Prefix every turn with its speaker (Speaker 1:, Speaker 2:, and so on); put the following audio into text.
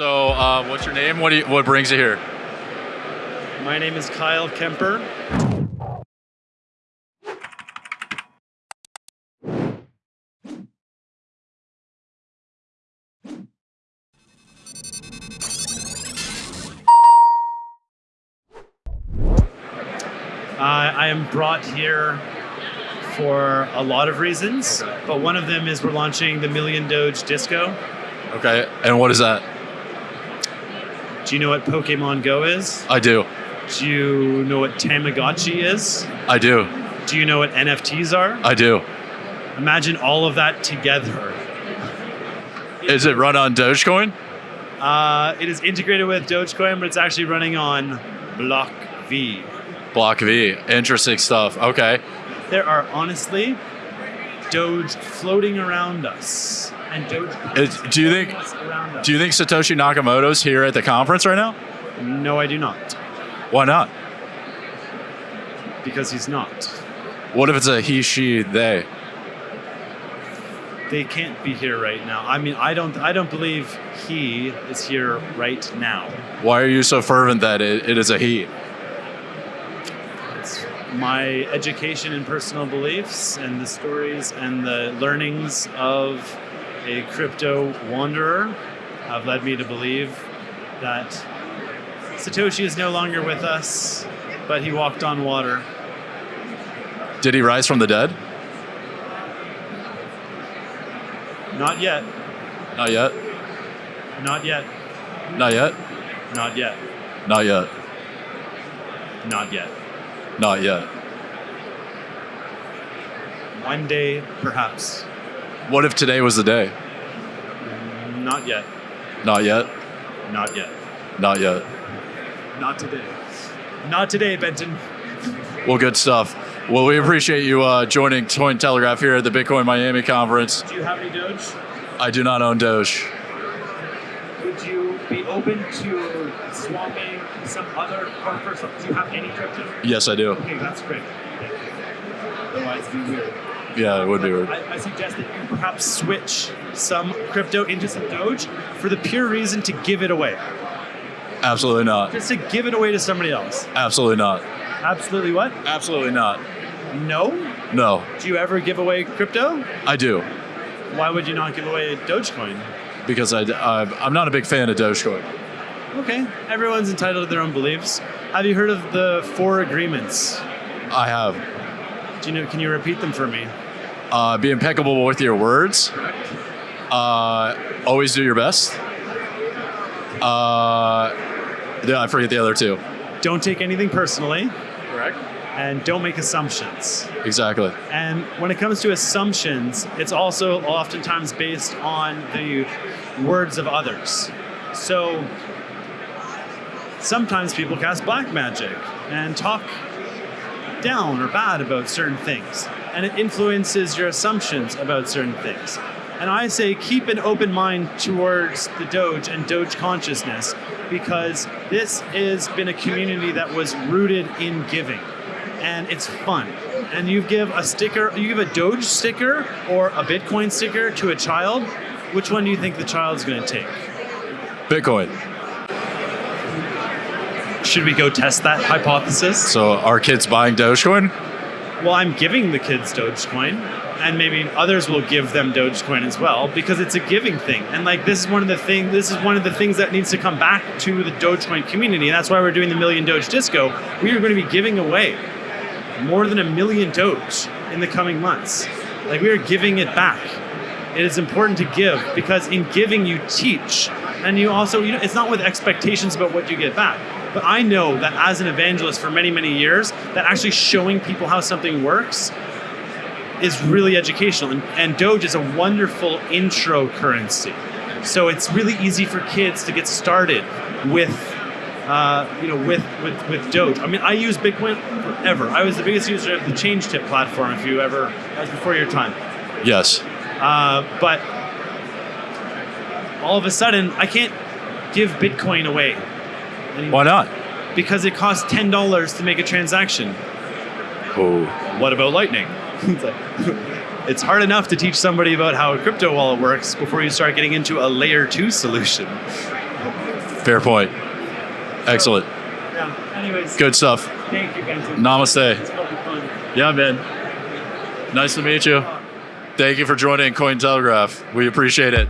Speaker 1: So, uh, what's your name? What do you, what brings you here?
Speaker 2: My name is Kyle Kemper. Uh, I am brought here for a lot of reasons, but one of them is we're launching the Million Doge Disco.
Speaker 1: Okay, and what is that?
Speaker 2: Do you know what Pokemon Go is?
Speaker 1: I do.
Speaker 2: Do you know what Tamagotchi is?
Speaker 1: I do.
Speaker 2: Do you know what NFTs are?
Speaker 1: I do.
Speaker 2: Imagine all of that together.
Speaker 1: Is it run on Dogecoin?
Speaker 2: Uh, it is integrated with Dogecoin, but it's actually running on Block V.
Speaker 1: BLOCKv. Interesting stuff. Okay.
Speaker 2: There are honestly Doge floating around us, and Doge.
Speaker 1: Is- do you think-
Speaker 2: us around us.
Speaker 1: Do you think Satoshi Nakamoto's here at the conference right now?
Speaker 2: No, I do not,
Speaker 1: Why not?
Speaker 2: because he's not.
Speaker 1: What if it's a he, she, they?
Speaker 2: They can't be here right now. I mean, I don't. I don't believe he is here right now.
Speaker 1: Why are you so fervent that it, it is a he?
Speaker 2: My education and personal beliefs and the stories and the learnings of a crypto wanderer have led me to believe that Satoshi is no longer with us, but he walked on water.
Speaker 1: Did he rise from the dead?
Speaker 2: Not yet.
Speaker 1: Not yet.
Speaker 2: Not yet.
Speaker 1: Not yet.
Speaker 2: Not yet.
Speaker 1: Not yet.
Speaker 2: Not yet.
Speaker 1: Not yet.
Speaker 2: One day, perhaps.
Speaker 1: What if today was the day?
Speaker 2: Not yet.
Speaker 1: Not yet.
Speaker 2: Not yet.
Speaker 1: Not yet.
Speaker 2: Not today. Not today, Benton.
Speaker 1: Well, good stuff. Well, we appreciate you uh, joining Cointelegraph here at the Bitcoin Miami conference.
Speaker 2: Do you have any Doge?
Speaker 1: I do not own Doge.
Speaker 2: Would you be open to swapping some other for do you have any crypto?
Speaker 1: Yes, I do.
Speaker 2: Okay, that's great. Otherwise, it'd be weird.
Speaker 1: Yeah, it would be weird.
Speaker 2: I, I suggest that you perhaps switch some crypto into some Doge for the pure reason to give it away.
Speaker 1: Absolutely not.
Speaker 2: Just to give it away to somebody else.
Speaker 1: Absolutely not.
Speaker 2: Absolutely what?
Speaker 1: Absolutely not.
Speaker 2: No?
Speaker 1: No,
Speaker 2: Do you ever give away crypto?
Speaker 1: I do
Speaker 2: Why would you not give away Dogecoin?
Speaker 1: because I, I I'm not a big fan of Dogecoin.
Speaker 2: Okay, everyone's entitled to their own beliefs. Have you heard of the four agreements?
Speaker 1: I have.
Speaker 2: Do you know? Can you repeat them for me?
Speaker 1: Uh, be impeccable with your words. Uh, always do your best. Uh, yeah, I forget the other two.
Speaker 2: Don't take anything personally,
Speaker 1: Correct.
Speaker 2: and don't make assumptions.
Speaker 1: Exactly.
Speaker 2: And when it comes to assumptions, it's also oftentimes based on the words of others. So sometimes people cast black magic and talk down or bad about certain things, and it influences your assumptions about certain things. And I say keep an open mind towards the Doge and Doge consciousness because this has been a community that was rooted in giving and it's fun. And you give a sticker, you give a Doge sticker or a Bitcoin sticker to a child, which one do you think the child's going to take?
Speaker 1: Bitcoin.
Speaker 2: Should we go test that hypothesis?
Speaker 1: So are kids buying Dogecoin?
Speaker 2: Well, I'm giving the kids Dogecoin, and maybe others will give them Dogecoin as well because it's a giving thing. And like this is one of the thing. This is one of the things that needs to come back to the Dogecoin community. And that's why we're doing the Million Doge Disco. We are going to be giving away more than a million Doge in the coming months. Like we are giving it back. It is important to give because in giving you teach, and you also you know it's not with expectations about what you get back. But I know that as an evangelist for many many years, that actually showing people how something works is really educational, and, and Doge is a wonderful intro currency. So it's really easy for kids to get started with, uh, you know, with, with with Doge. I mean, I use Bitcoin forever. I was the biggest user of the ChangeTip platform. If you ever, that was before your time.
Speaker 1: Yes.
Speaker 2: Uh, but all of a sudden, I can't give Bitcoin away anymore
Speaker 1: Why not?
Speaker 2: because it costs ten dollars to make a transaction.
Speaker 1: Oh.
Speaker 2: What about Lightning? it's, like, it's hard enough to teach somebody about how a crypto wallet works before you start getting into a layer two solution.
Speaker 1: Fair point. Excellent.
Speaker 2: Yeah. Anyways,
Speaker 1: Good stuff.
Speaker 2: thank you guys.
Speaker 1: Namaste.
Speaker 2: It's fun.
Speaker 1: Yeah, man. Nice to meet you. Thank you for joining Cointelegraph. We appreciate it.